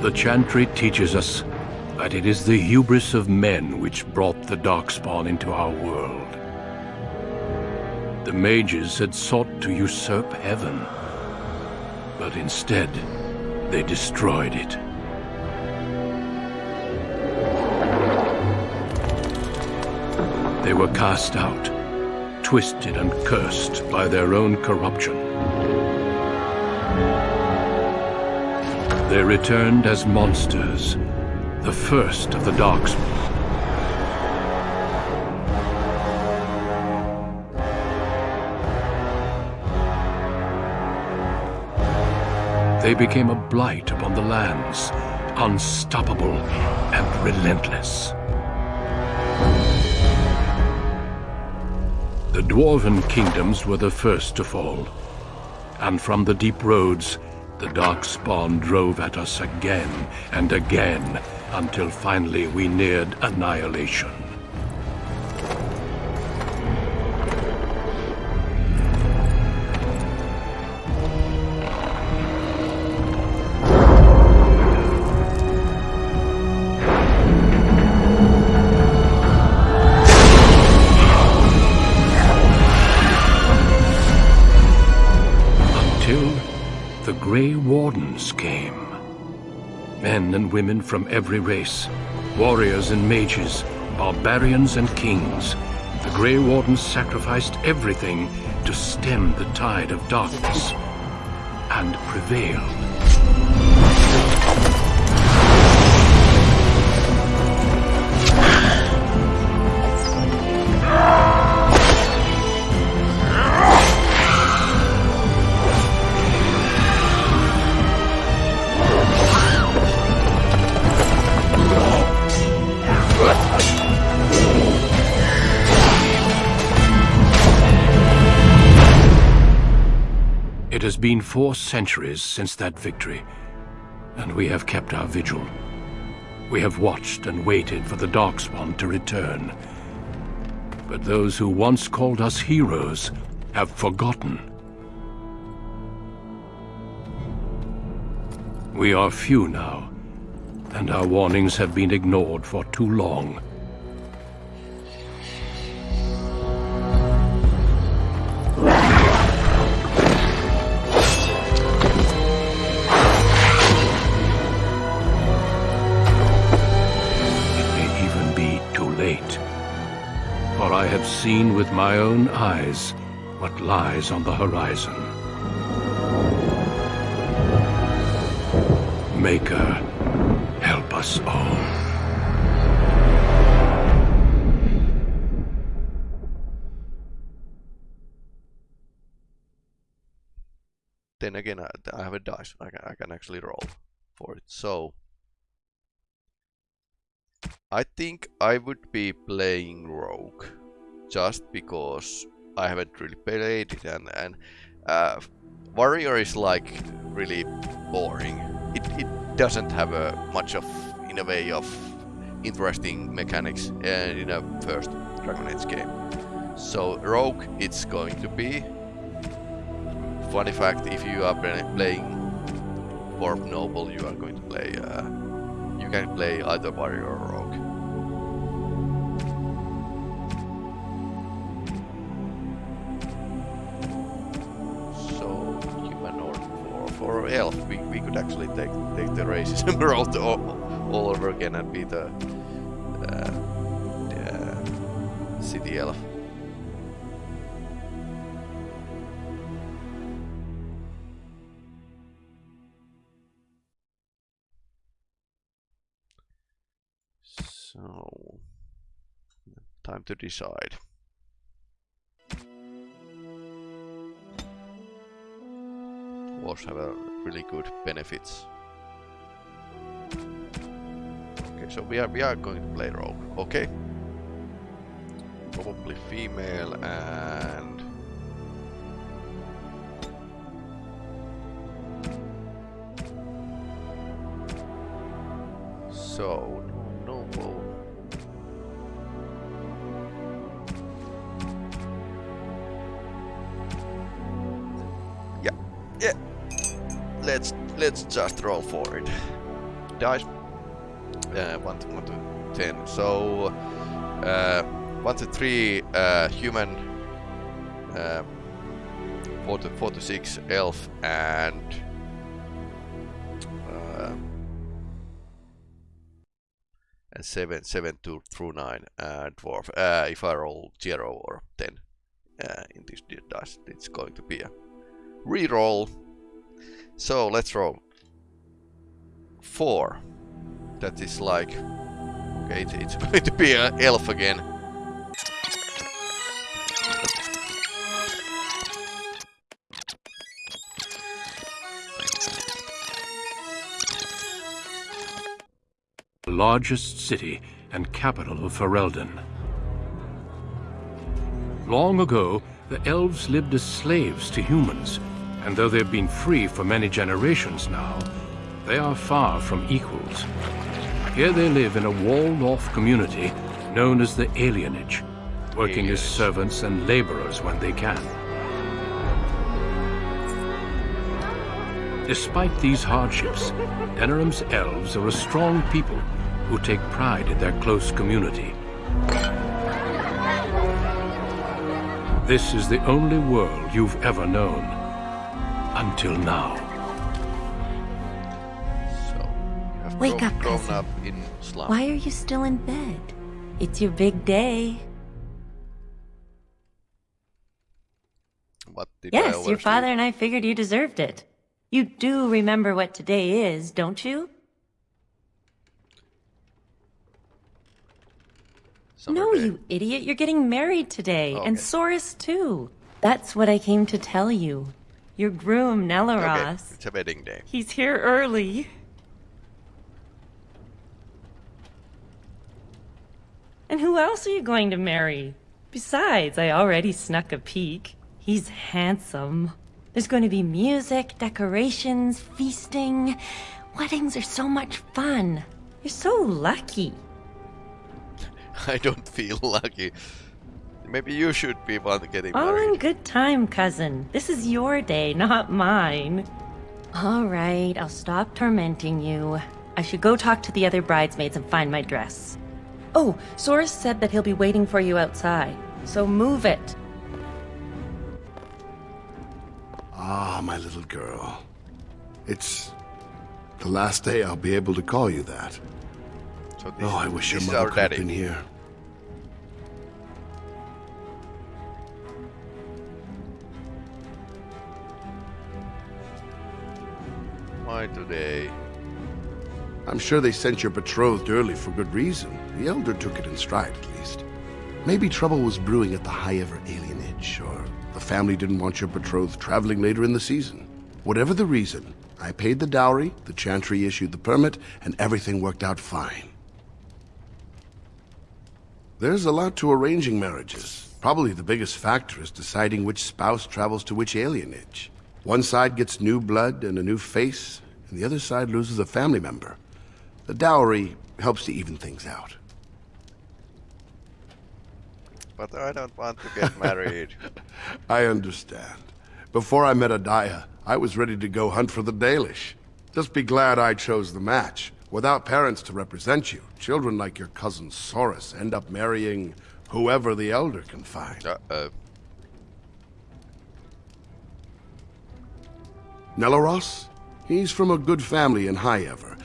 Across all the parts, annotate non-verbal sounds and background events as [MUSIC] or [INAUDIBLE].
The Chantry teaches us that it is the hubris of men which brought the Darkspawn into our world. The mages had sought to usurp heaven, but instead, they destroyed it. They were cast out, twisted and cursed by their own corruption. They returned as monsters, the first of the Darkspawn. They became a blight upon the lands, unstoppable and relentless. The Dwarven kingdoms were the first to fall, and from the deep roads, the Darkspawn drove at us again and again until finally we neared annihilation. And women from every race, warriors and mages, barbarians and kings. The Grey Wardens sacrificed everything to stem the tide of darkness and prevailed. Been four centuries since that victory, and we have kept our vigil. We have watched and waited for the Darkspawn to return. But those who once called us heroes have forgotten. We are few now, and our warnings have been ignored for too long. Seen with my own eyes what lies on the horizon. Maker, help us all. Then again, I, I have a dice. I can, I can actually roll for it. So, I think I would be playing Rogue just because I haven't really played it and, and uh, Warrior is like really boring. It, it doesn't have a much of, in a way, of interesting mechanics uh, in a first Dragon Age game. So Rogue, it's going to be. Funny fact, if you are playing Dwarf Noble, you are going to play. Uh, you can play either Warrior or Rogue. Elf, we, we could actually take take the racism [LAUGHS] route all, all over again and be the, uh, the uh, city elf. So, time to decide. wars have a really good benefits. Okay, so we are we are going to play rogue. Okay. Probably female and so let's just roll for it. Dice. Uh, one to one to ten. So uh, one to three uh, human. Uh, four to four to six elf and uh, and seven seven to through nine uh, dwarf. Uh, if I roll zero or ten uh, in this dice, it's going to be a re-roll. So let's roll four. That is like okay, it's, it's [LAUGHS] going to be an elf again. largest city and capital of Ferelden. Long ago, the elves lived as slaves to humans, and though they've been free for many generations now, they are far from equals. Here they live in a walled-off community known as the Alienage, working as servants and laborers when they can. Despite these hardships, Denerim's elves are a strong people who take pride in their close community. This is the only world you've ever known. Until now. So you have Wake grown, up, grown cousin. up in slum. Why are you still in bed? It's your big day. What did I Yes, your oversleep? father and I figured you deserved it. You do remember what today is, don't you? Summer no, day. you idiot. You're getting married today. Oh, And okay. Soris, too. That's what I came to tell you. Your groom, Okay, it's a wedding day. He's here early. And who else are you going to marry? Besides, I already snuck a peek. He's handsome. There's going to be music, decorations, feasting. Weddings are so much fun. You're so lucky. [LAUGHS] I don't feel lucky. Maybe you should be one getting All in good time, cousin. This is your day, not mine. All right, I'll stop tormenting you. I should go talk to the other bridesmaids and find my dress. Oh, Soris said that he'll be waiting for you outside. So move it. Ah, my little girl. It's the last day I'll be able to call you that. So this, Oh, I wish your mother could have daddy. been here. Today? I'm sure they sent your betrothed early for good reason. The Elder took it in stride, at least. Maybe trouble was brewing at the Highever alienage, or the family didn't want your betrothed traveling later in the season. Whatever the reason, I paid the dowry, the Chantry issued the permit, and everything worked out fine. There's a lot to arranging marriages. Probably the biggest factor is deciding which spouse travels to which alienage. One side gets new blood and a new face, and the other side loses a family member. The dowry helps to even things out. But I don't want to get married. [LAUGHS] I understand. Before I met Adaia, I was ready to go hunt for the Dalish. Just be glad I chose the match. Without parents to represent you, children like your cousin Soris end up marrying whoever the Elder can find. Uh-oh. Nelaros? He's from a good family in Highever.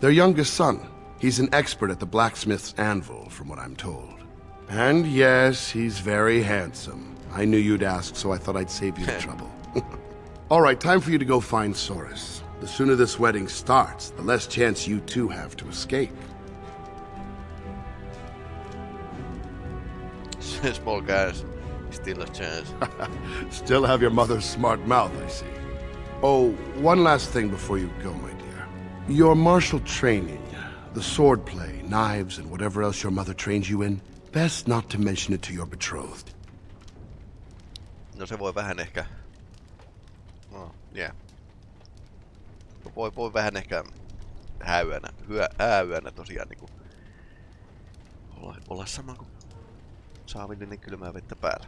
Their youngest son. He's an expert at the blacksmith's anvil, from what I'm told. And yes, he's very handsome. I knew you'd ask, so I thought I'd save you the [LAUGHS] trouble. [LAUGHS] All right, time for you to go find Soris. The sooner this wedding starts, the less chance you two have to escape. [LAUGHS] Small guys, still a chance. Still have your mother's smart mouth, I see. Oh, one last thing before you go, my dear. Your martial training, the sword play, knives, and whatever else your mother trains you in, best not to mention it to your betrothed. No se voi vähän ehkä... No, yeah. Voi, voi vähän ehkä häyönä, hyö, häyönä tosiaan niinku... Olla, olla sama kuin saavillinen kylmää vettä päällä.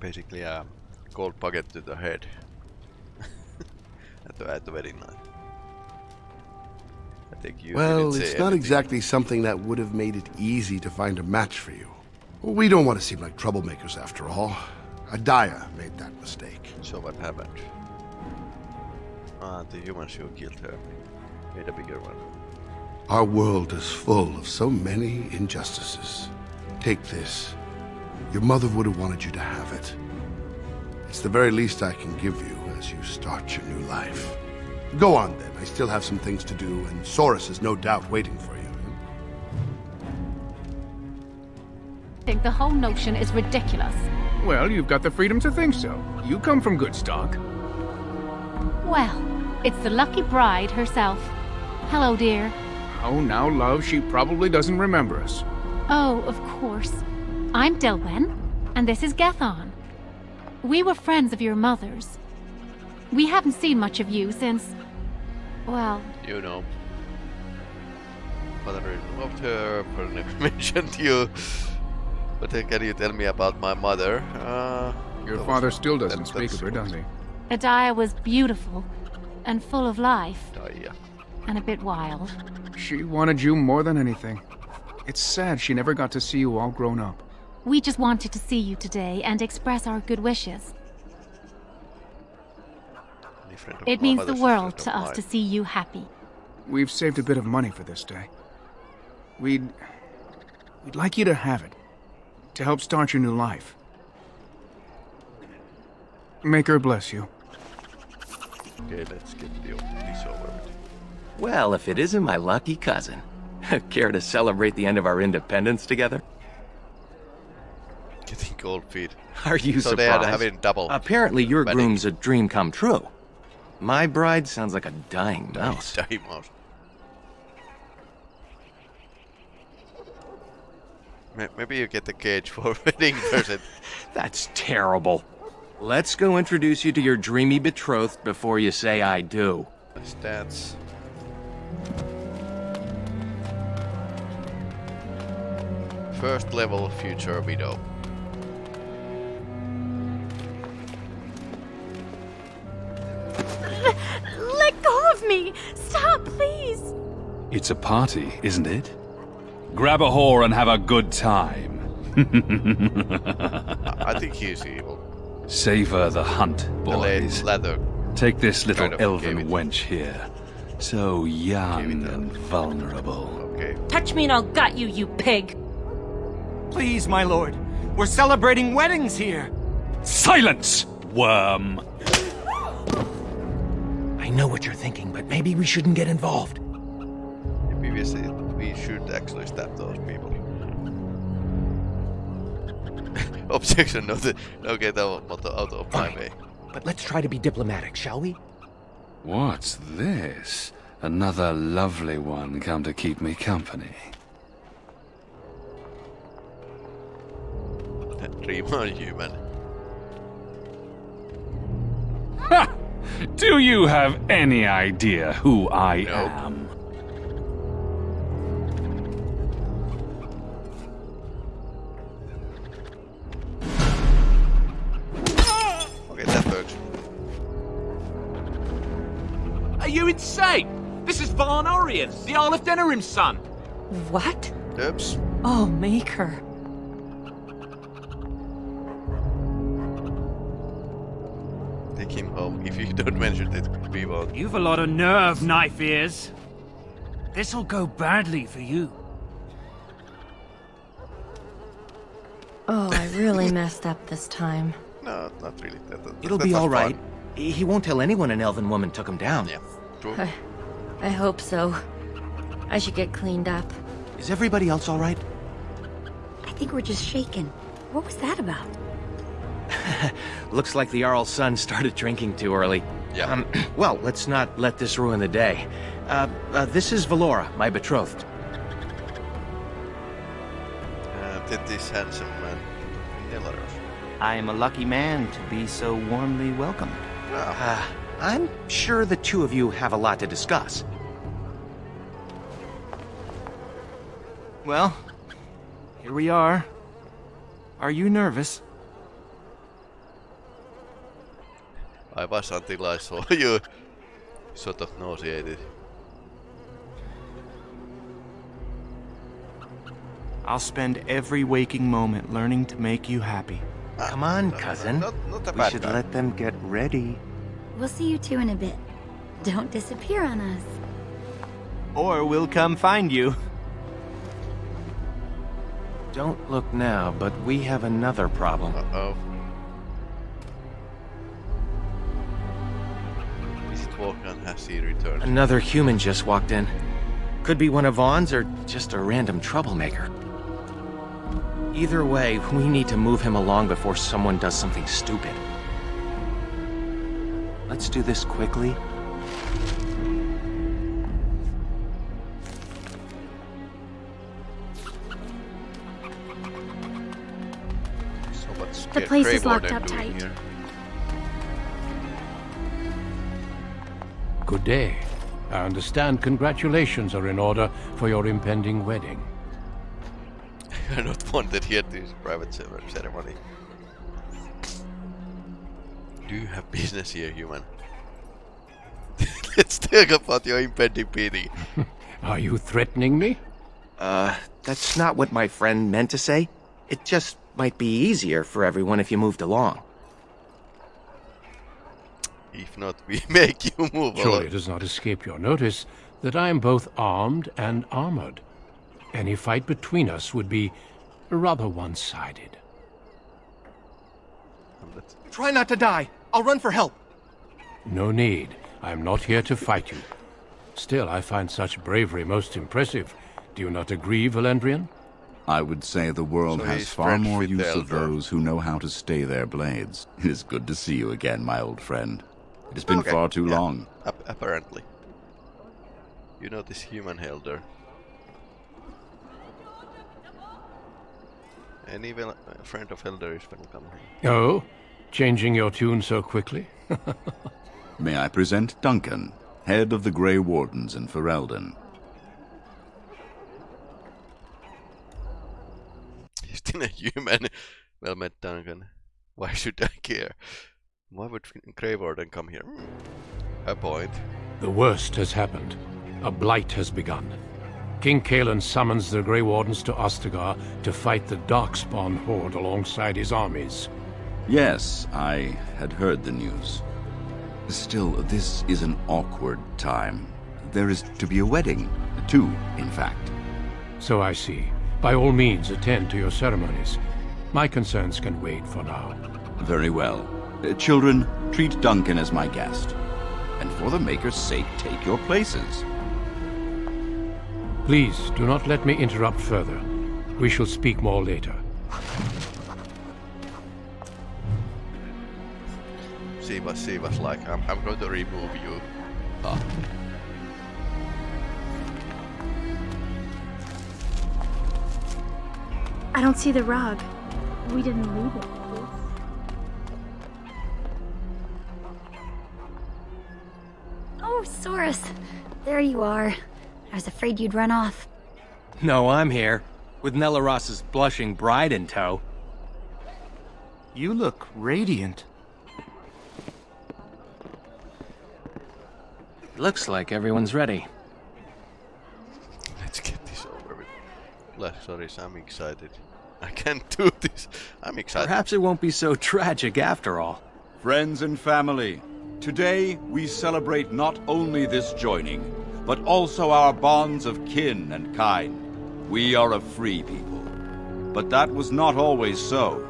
Basically uh, a cold bucket to the head. At the wedding night. I think you Well, it's not anything. exactly something that would have made it easy to find a match for you. We don't want to seem like troublemakers after all. Adaia made that mistake. So what happened? Ah, the humans who killed her made a bigger one. Our world is full of so many injustices. Take this. Your mother would have wanted you to have it. It's the very least I can give you as you start your new life. Go on then. I still have some things to do, and Soris is no doubt waiting for you. I think the whole notion is ridiculous. Well, you've got the freedom to think so. You come from good stock. Well, it's the lucky bride herself. Hello, dear. Oh, now, love, she probably doesn't remember us. Oh, of course. I'm Dilwen, and this is Gethon. We were friends of your mother's. We haven't seen much of you since... Well, You know. Mother loved her, but never mentioned you. But uh, can you tell me about my mother? Uh, Your father was- still doesn't that- speak of that's her, does he? Adaia was beautiful, and full of life, Daya. and a bit wild. She wanted you more than anything. It's sad she never got to see you all grown up. We just wanted to see you today and express our good wishes. Any friend It means the world to us to see you happy. We've saved a bit of money for this day. We'd... We'd like you to have it. To help start your new life. Maker bless you. Okay, let's get the, this over with. Well, if it isn't my lucky cousin. [LAUGHS] Care to celebrate the end of our independence together? Getting cold feet. Are you So they had surprised? having double. Apparently your wedding. groom's a dream come true. My bride sounds like a dying mouse. Dying mouse. [LAUGHS] Maybe you get the cage for [LAUGHS] wedding present. [LAUGHS] That's terrible. Let's go introduce you to your dreamy betrothed before you say I do. Stats. First level future widow. Let go of me! Stop, please! It's a party, isn't it? Grab a whore and have a good time. I, [LAUGHS] I think he's evil. Savor the hunt, The late boys. leather. Take this little kind of elven wench here. So young and vulnerable. Okay. Touch me and I'll gut you, you pig! Please, my lord. We're celebrating weddings here. Silence, worm! I know what you're thinking, but maybe we shouldn't get involved. Maybe we, should actually stab those people. [LAUGHS] Objection, no, the, no get out, out of my way. But let's try to be diplomatic, shall we? What's this? Another lovely one come to keep me company. [LAUGHS] Dream on human. Ha! Do you have any idea who I Nope. am? Okay, that works. Are you insane? This is Vaughan Urien, the Arl of Denerim's son. What? Oops. Oh, Maker. Take. If you don't mention it, we won't. You've a lot of nerve, knife ears. This'll go badly for you. Oh, I really [LAUGHS] messed up this time. No, not really. That, that, It'll be was all right. fun. He he won't tell anyone an elven woman took him down. Yeah, true. I, I hope so. I should get cleaned up. Is everybody else all right? I think we're just shaken. What was that about? [LAUGHS] Looks like the Jarl's son started drinking too early. Yeah. Um, [CLEARS THROAT] well, let's not let this ruin the day. Uh, uh, this is Valora, my betrothed. Uh, did this handsome man I am a lucky man to be so warmly welcomed. Uh, I'm sure the two of you have a lot to discuss. Well, here we are. Are you nervous? I was until I saw you. sort of nauseated. I'll spend every waking moment learning to make you happy. Come on, cousin. Not, not we should guy. let them get ready. We'll see you two in a bit. Don't disappear on us. Or we'll come find you. Don't look now, but we have another problem. Uh-oh. Vaughan? Has he returned? Another human just walked in. Could be one of Vaughan's or just a random troublemaker. Either way, we need to move him along before someone does something stupid. Let's do this quickly. So what's The Grey- place Grey is locked up tight. here? Good day. I understand congratulations are in order for your impending wedding. [LAUGHS] You're not wanted here to this private ce- ceremony. Do you have business here, human? [LAUGHS] Let's talk about your impending meeting. [LAUGHS] Are you threatening me? Uh, that's not what my friend meant to say. It just might be easier for everyone if you moved along. If not, we [LAUGHS] make you move Surely along. it does not escape your notice that I am both armed and armored. Any fight between us would be rather one-sided. Try not to die. I'll run for help. No need. I am not here to fight you. Still, I find such bravery most impressive. Do you not agree, Valendrian? I would say the world So has far more use of those who know how to stay their blades. It is good to see you again, my old friend. It has been Okay, far too yeah. long. Ap- apparently. You know this human Hahren. Any vel- friend of Hahren is welcome here. Oh? Changing your tune so quickly? [LAUGHS] May I present Duncan, head of the Grey Wardens in Ferelden. [LAUGHS] He's still a human. Well met, Duncan. Why should I care? Why would Grey Warden come here? Hmm. A point. The worst has happened. A blight has begun. King Cailan summons the Grey Wardens to Ostagar to fight the Darkspawn horde alongside his armies. Yes, I had heard the news. Still, this is an awkward time. There is to be a wedding. Two, in fact. So I see. By all means, attend to your ceremonies. My concerns can wait for now. Very well. Uh, children, treat Duncan as my guest. And for the Maker's sake, take your places. Please, do not let me interrupt further. We shall speak more later. She was, she was like, I'm, I'm going to remove you. Ah. I don't see the rug. We didn't leave it. Soris. There you are. I was afraid you'd run off. No, I'm here. With Nelaros's blushing bride in tow. You look radiant. Looks like everyone's ready. Let's get this over with. Like, sorry, I'm excited. I can't [LAUGHS] do this. I'm excited. Perhaps it won't be so tragic after all. Friends and family, today we celebrate not only this joining, but also our bonds of kin and kind. We are a free people. But that was not always so.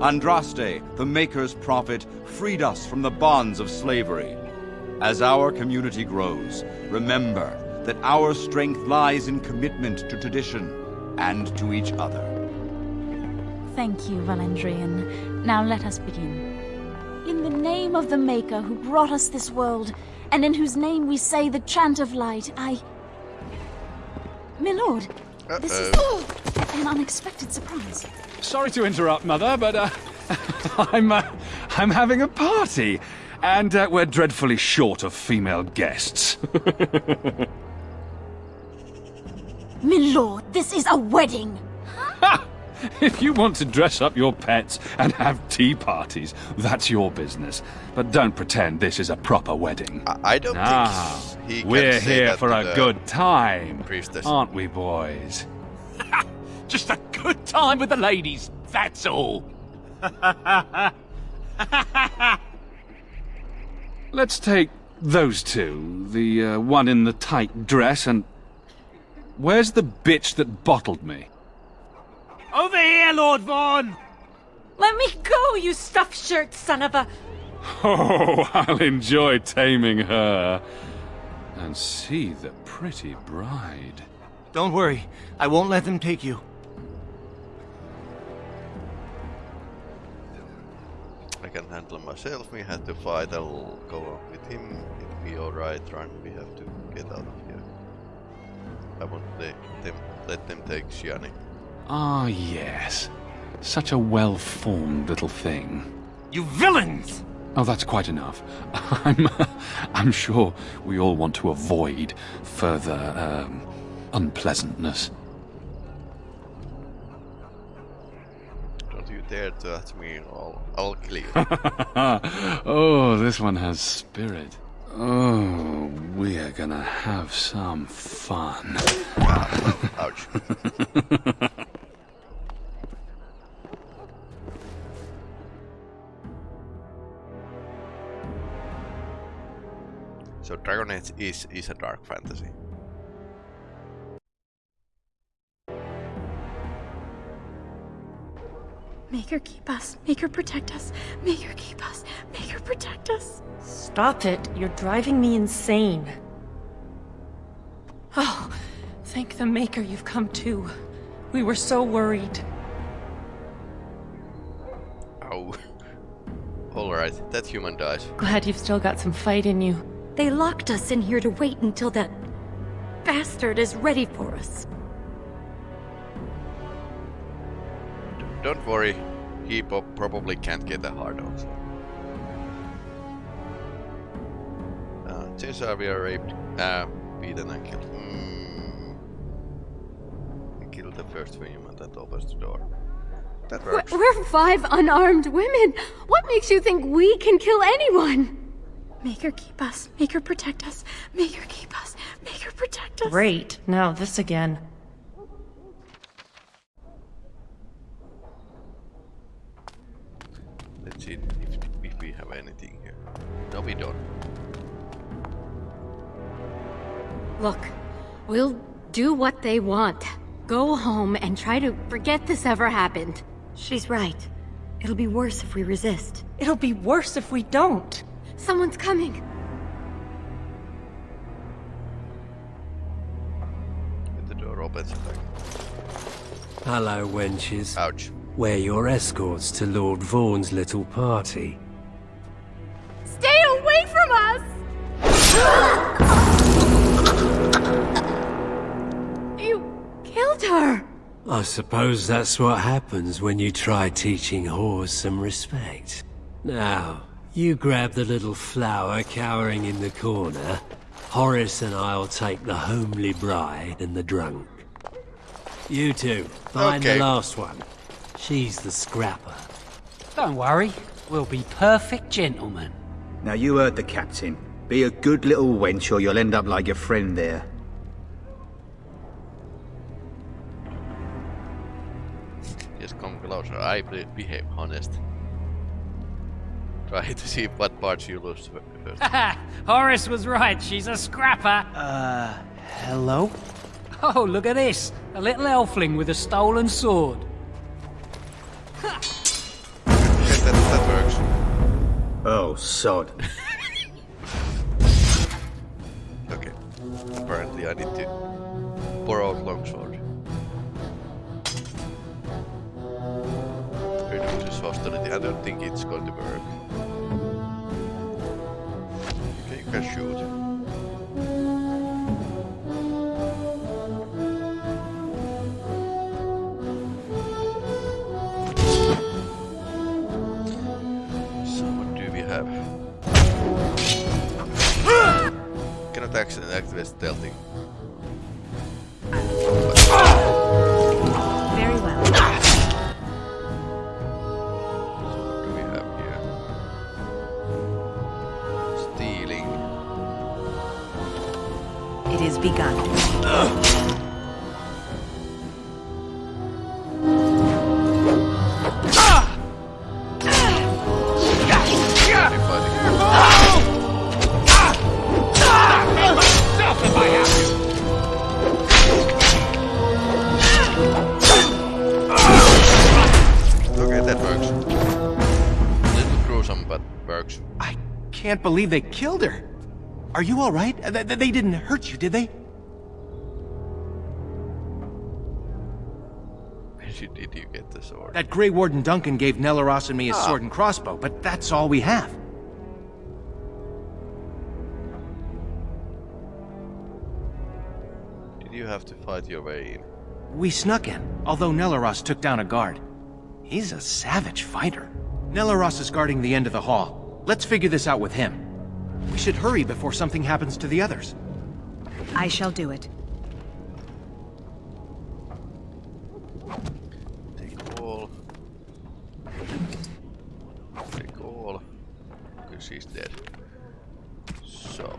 Andraste, the Maker's prophet, freed us from the bonds of slavery. As our community grows, remember that our strength lies in commitment to tradition and to each other. Thank you, Valendrian. Now let us begin. In the name of the Maker who brought us this world, and in whose name we say the chant of light, I... Milord, this is an unexpected surprise. Sorry to interrupt, Mother, but uh, [LAUGHS] I'm uh, I'm having a party, and uh, we're dreadfully short of female guests. [LAUGHS] Milord, this is a wedding! [LAUGHS] [LAUGHS] if you want to dress up your pets and have tea parties, that's your business. But don't pretend this is a proper wedding. I, I don't now, think he we're say here that for a good time, priestess. aren't we, boys? [LAUGHS] Just a good time with the ladies, that's all. [LAUGHS] Let's take those two. The uh, one in the tight dress and... Where's the bitch that bottled me? Over here, Lord Vaughan! Let me go, you stuffed shirt son of a... [LAUGHS] Oh, I'll enjoy taming her. And see the pretty bride. Don't worry, I won't let them take you. I can handle myself. We have to fight. I'll go on with him. It'll be alright. Run. We have to get out of here. I won't let them, let them take Shianni. Ah, yes. Such a well-formed little thing. You villains! Oh, that's quite enough. [LAUGHS] I'm, I'm sure we all want to avoid further um, unpleasantness. Don't you dare to touch me. I'll, I'll kill you. oh, this one has spirit. Oh, we are gonna have some fun. Ouch. [LAUGHS] Dragon Age is, is a dark fantasy. Maker keep us. Maker protect us. Maker keep us. Maker protect us. Stop it. You're driving me insane. Oh, thank the Maker you've come to. We were so worried. Oh. [LAUGHS] Alright, that human dies. Glad you've still got some fight in you. They locked us in here to wait until that bastard is ready for us. Don't worry, he probably can't get a hard on. Uh, we are raped, uh, beaten and killed. Mm. Killed the first human that opens the door. That We're, works. we're five unarmed women. What makes you think we can kill anyone? Maker keep us. Maker protect us. Maker keep us. Maker protect us. Great. Now this again. Let's see if, if we have anything here. No, we don't. Look, we'll do what they want. Go home and try to forget this ever happened. She's right. It'll be worse if we resist. It'll be worse if we don't. Someone's coming. The door opens and Hello, wenches. Ouch. We're your escorts to Lord Vaughan's little party. Stay away from us! [LAUGHS] you killed her! I suppose that's what happens when you try teaching whores some respect. Now, you grab the little flower cowering in the corner. Horace and I'll take the homely bride and the drunk. You two, find Okay. the last one. She's the scrapper. Don't worry, we'll be perfect gentlemen. Now you heard the captain. Be a good little wench or you'll end up like your friend there. Just come closer. I be- behave honest. Try to [LAUGHS] see what parts you lose fir- first. [LAUGHS] Horace was right, she's a scrapper. Uh, hello? Oh, look at this. A little elfling with a stolen sword. Yes, that, that works. Oh, sod. [LAUGHS] Okay. Apparently I need to borrow a longsword. Reduces hostility. I don't think it's going to work. Have? Cannot accident activate stealthing. gigante. can't believe they killed her. Are you all right? Th they didn't hurt you, did they? Sword? That Grey Warden Duncan gave Nelaros and me his Ah. sword and crossbow, but that's all we have. Did you have to fight your way in? We snuck in, although Nelaros took down a guard. He's a savage fighter. Nelaros is guarding the end of the hall. Let's figure this out with him. We should hurry before something happens to the others. I shall do it. Take all. Take all. She's dead. So.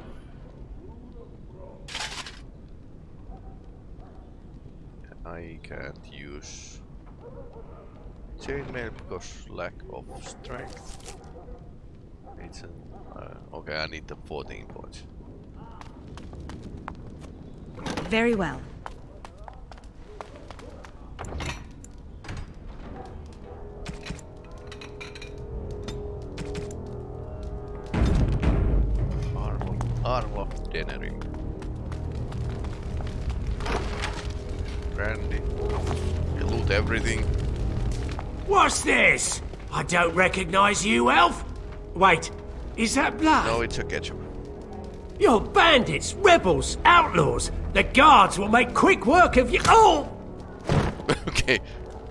I can't use chainmail because lack of strength. It's an, uh, okay, I need the 14 points. Very well. Armor, armor of Denery. Brandy. You loot everything. What's this? I don't recognize you, elf. Wait, is that blood? No, it's a ketchup. You're bandits, rebels, outlaws. The guards will make quick work of you. Oh! [LAUGHS] okay.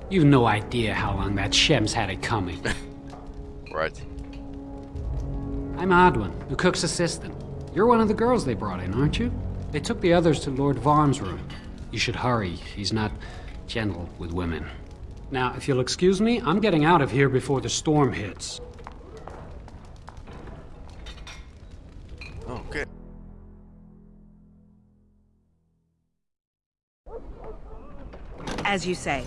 You've no idea how long that Shem's had it coming. [LAUGHS] Right. I'm Adwin, the cook's assistant. You're one of the girls they brought in, aren't you? They took the others to Lord Vaughan's room. You should hurry. He's not gentle with women. Now, if you'll excuse me, I'm getting out of here before the storm hits. Okay. As you say.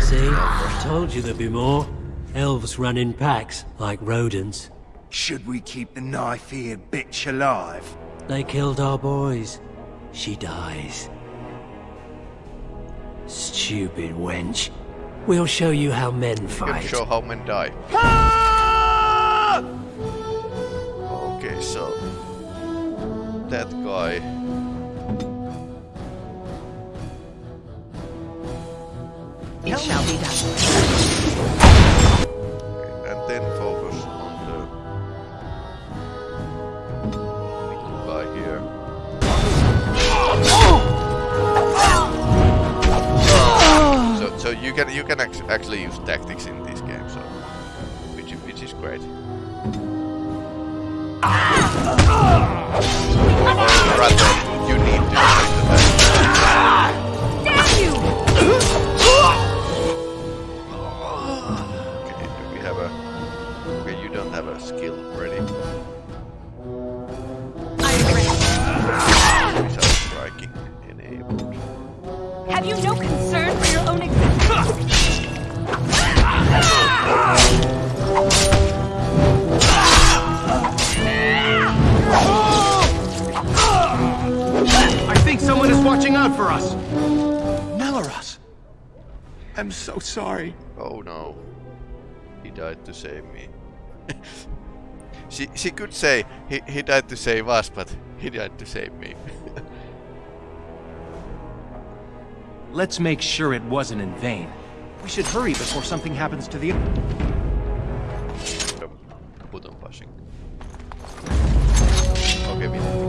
See? I told you there'd be more. Elves run in packs, like rodents. Should we keep the knife-eared bitch alive? They killed our boys. She dies. Stupid wench. We'll show you how men You can fight. show how men die. Okay, so that guy. Can actually use tactics in this game, so which is- which is great. You sorry. Oh no. He died to save me. [LAUGHS] she she could say he, he died to save us, but he died to save me. [LAUGHS] Let's make sure it wasn't in vain. We should hurry before something happens to the... Button pushing. Okay, we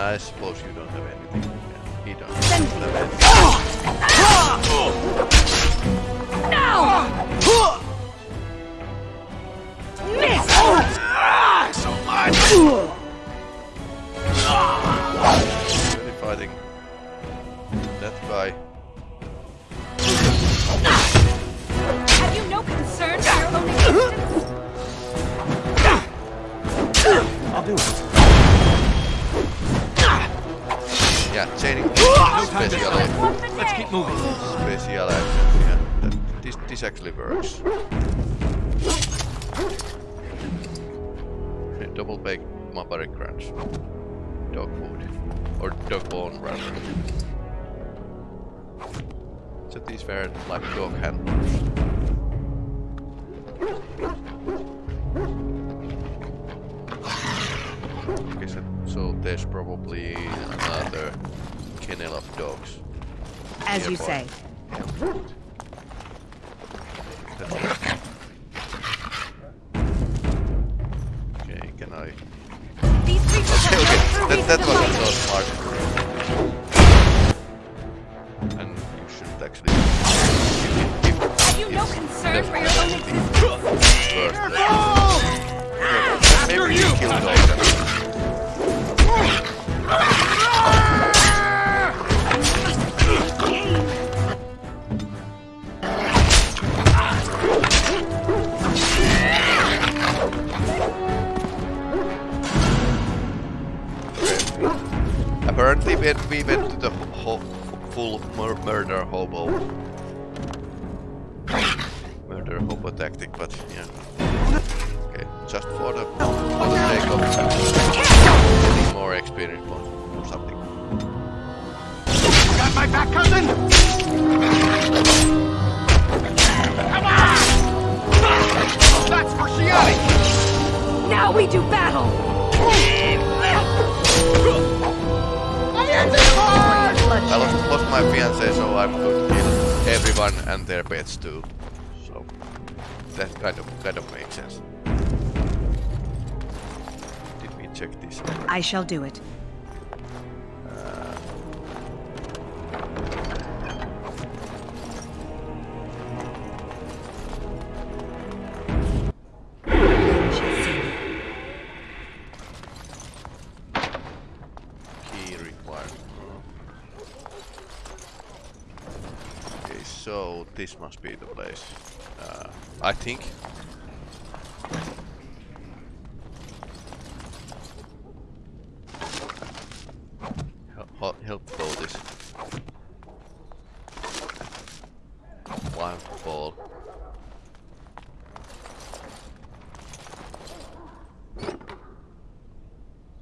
I suppose you don't have anything. Yeah, he doesn't have anything. Oh! Oh! No! Dog food, or dog bone rather. So these were like dog handlers. Have you no concern for your own existence? Maybe you. Apparently, we went, we went to the ho ho full mur murder hobo. Murder hobo tactic, but yeah. Okay, just for the, for the sake of getting more experience points or something. Got my back, cousin? Come on! That's for Shianni! Now we do battle! I lost, lost my fiance, so I'm going to kill everyone and their pets too. So that kind of kind of makes sense. Did we check this? already? I shall do it. So this must be the place. Uh, I think. Help, help this. One ball.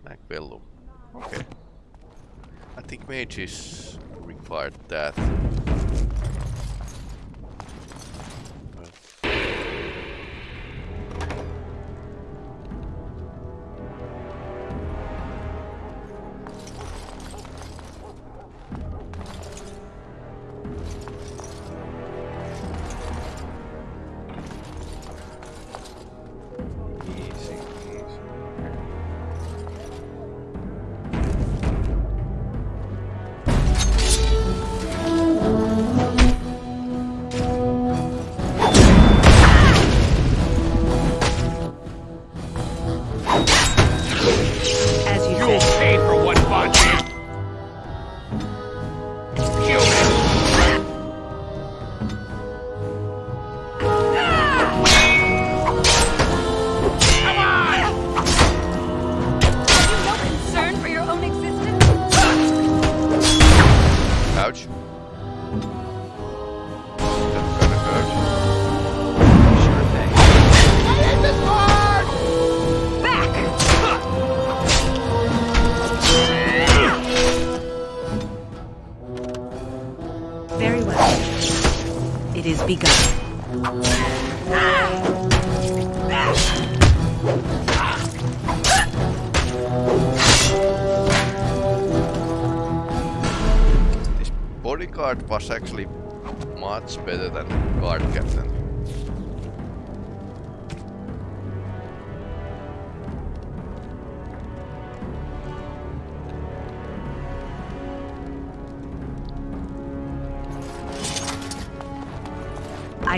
Macbellum. Okay. I think mages required that.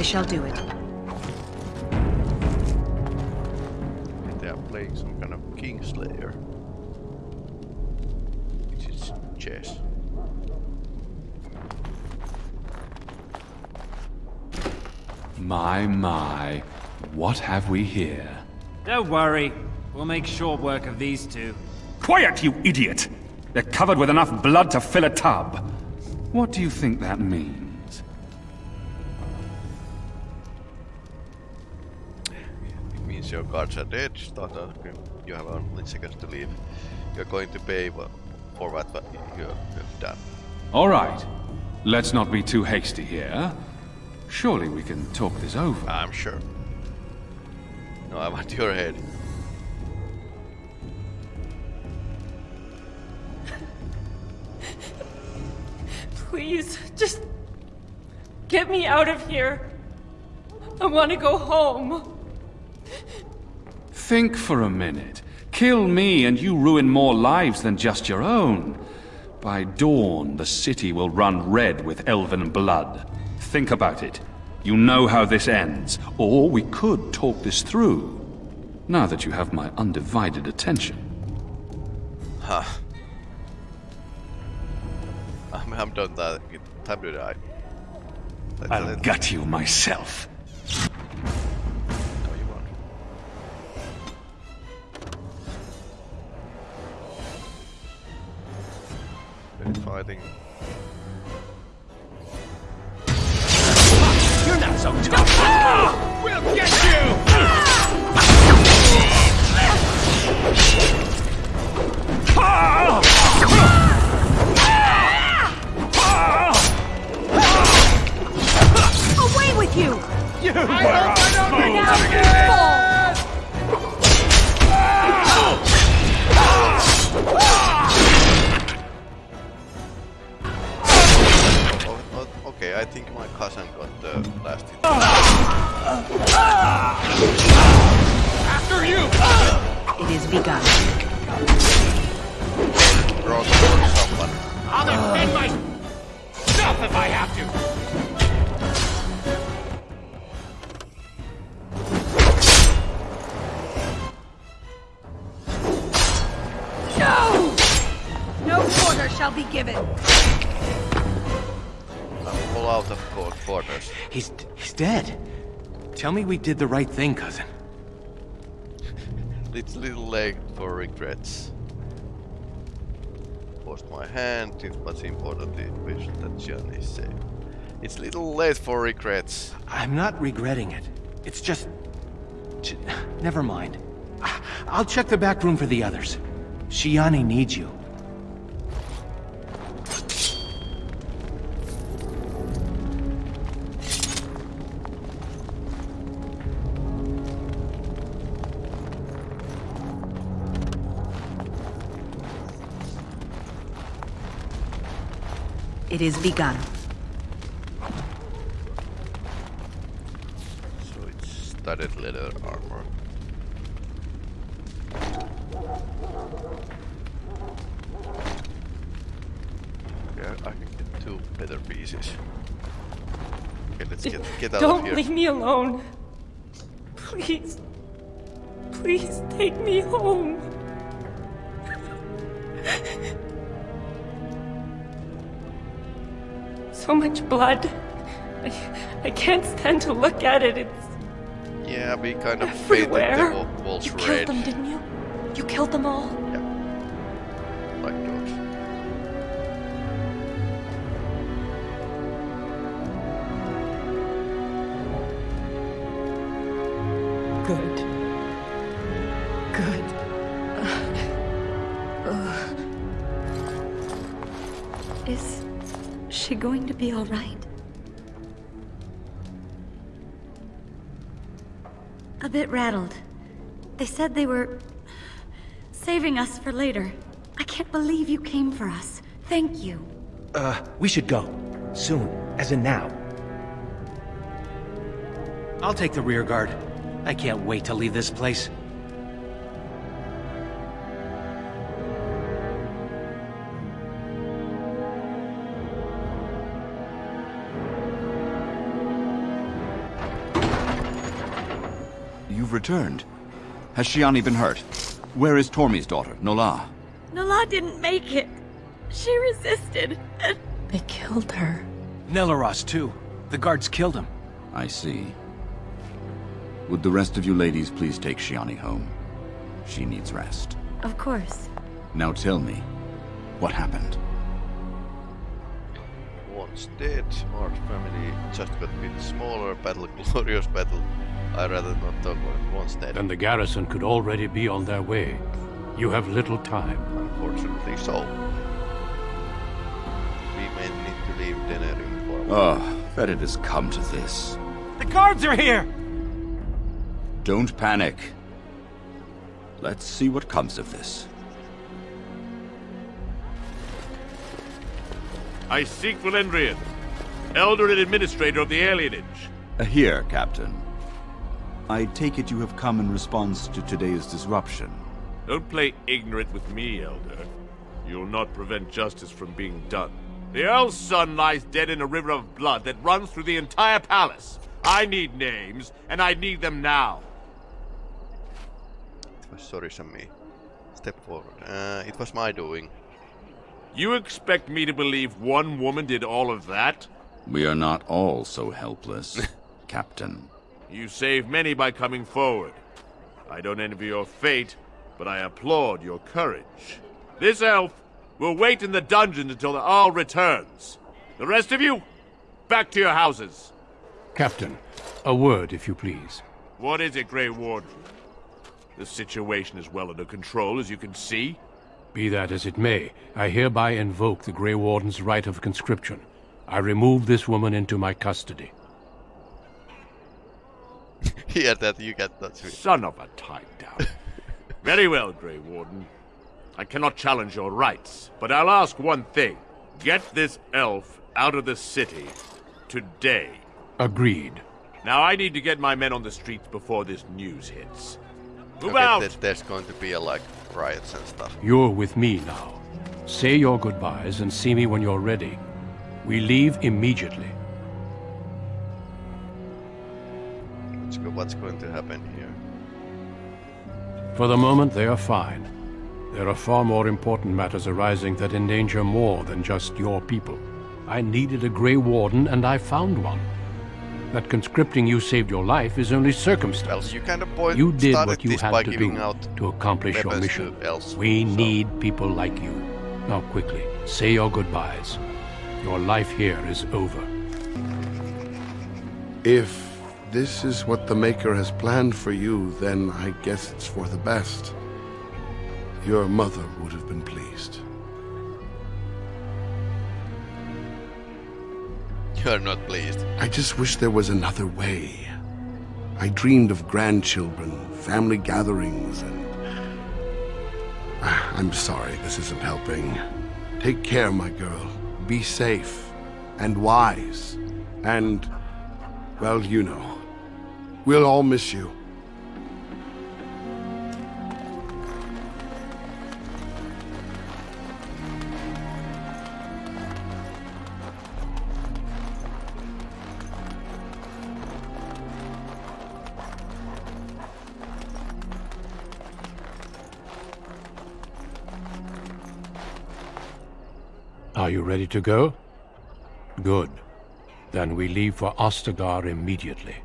I shall do it. They are playing some kind of Kingslayer. Which is chess. My, my. What have we here? Don't worry. We'll make short work of these two. Quiet, you idiot! They're covered with enough blood to fill a tub. What do you think that means? It your guards are dead, starter. You have only seconds to leave. You're going to pay for what you have done. All right. Let's not be too hasty here. Surely we can talk this over. I'm sure. No, I want your head. [LAUGHS] Please, just get me out of here. I want to go home. Think for a minute. Kill me and you ruin more lives than just your own. By dawn, the city will run red with elven blood. Think about it. You know how this ends. Or we could talk this through. Now that you have my undivided attention. Huh. [LAUGHS] I'm, I'm done that. Time to die. I'll gut you myself. Fighting. You're not so tough! We'll get you! Away we did the right thing, cousin. It's [LAUGHS] little late for regrets. Lost my hand, it's much important importantly wish that Jan is safe. It's little late for regrets. I'm not regretting it. It's just... [SIGHS] Never mind. [SIGHS] I'll check the back room for the others. Shianni needs you. It is begun. So it's studded leather armor. Yeah, I can get two better pieces. Okay, let's get get out of Don't leave me alone. Please. Please take me home. So much blood. I, I can't stand to look at it. It's Yeah, we kind of [LAUGHS] everywhere. the wa- walls You killed them, didn't you? You killed them all? A bit rattled. They said they were saving us for later. I can't believe you came for us. Thank you. Uh, we should go. Soon, as in now. I'll take the rear guard. I can't wait to leave this place. You've returned. Has Shianni been hurt? Where is Tormi's daughter, Nola? Nola didn't make it. She resisted. They killed her. Nelaros, too. The guards killed him. I see. Would the rest of you ladies please take Shianni home? She needs rest. Of course. Now tell me, what happened? Once dead, our family just got a bit smaller, battle, glorious battle. I'd rather not talk about it once dead. And the garrison could already be on their way. You have little time. Unfortunately so. We may need to leave Denerim for a while. Oh, that it has come to this. The guards are here! Don't panic. Let's see what comes of this. I seek Valendrian, Elder and Administrator of the Alienage. Here, Captain. I take it you have come in response to today's disruption. Don't play ignorant with me, Elder. You'll not prevent justice from being done. The Arl's son lies dead in a river of blood that runs through the entire palace. I need names, and I need them now. It was sorry, Sammy. Step forward. Uh, it was my doing. You expect me to believe one woman did all of that? We are not all so helpless, [LAUGHS] Captain. You saved many by coming forward. I don't envy your fate, but I applaud your courage. This elf will wait in the dungeon until the Arl returns. The rest of you, back to your houses. Captain, a word, if you please. What is it, Grey Warden? The situation is well under control, as you can see. Be that as it may, I hereby invoke the Grey Warden's right of conscription. I remove this woman into my custody. [LAUGHS] Hear that you get that sweet. Son of a tie down. [LAUGHS] Very well, Grey Warden. I cannot challenge your rights, but I'll ask one thing. Get this elf out of the city today. Agreed. Now I need to get my men on the streets before this news hits. Move okay, out! th- there's going to be a, like riots and stuff. You're with me now. Say your goodbyes and see me when you're ready. We leave immediately. Let's go. What's going to happen here? For the moment, they are fine. There are far more important matters arising that endanger more than just your people. I needed a Grey Warden, and I found one. That conscripting you saved your life is only circumstance. Well, you kind of You did what you had to do out to accomplish your mission. to elves, We so- need people like you. Now quickly, say your goodbyes. Your life here is over. If this is what the Maker has planned for you, then I guess it's for the best. Your mother would have been pleased. You're not pleased. I just wish there was another way. I dreamed of grandchildren, family gatherings, and... Ah, I'm sorry, this isn't helping. Take care, my girl. Be safe. And wise. And... Well, you know. We'll all miss you. Are you ready to go? Good. Then we leave for Ostagar immediately.